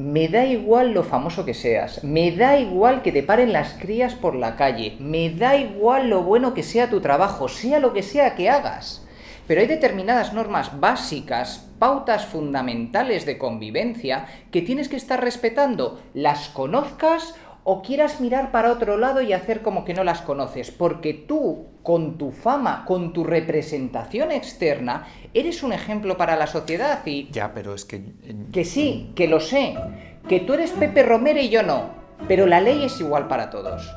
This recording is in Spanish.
Me da igual lo famoso que seas, me da igual que te paren las crías por la calle, me da igual lo bueno que sea tu trabajo, sea lo que sea que hagas. Pero hay determinadas normas básicas, pautas fundamentales de convivencia que tienes que estar respetando, las conozcas o quieras mirar para otro lado y hacer como que no las conoces, porque tú, con tu fama, con tu representación externa, eres un ejemplo para la sociedad y... Ya, pero es que... Que sí, que lo sé, que tú eres Pepe Romero y yo no, pero la ley es igual para todos.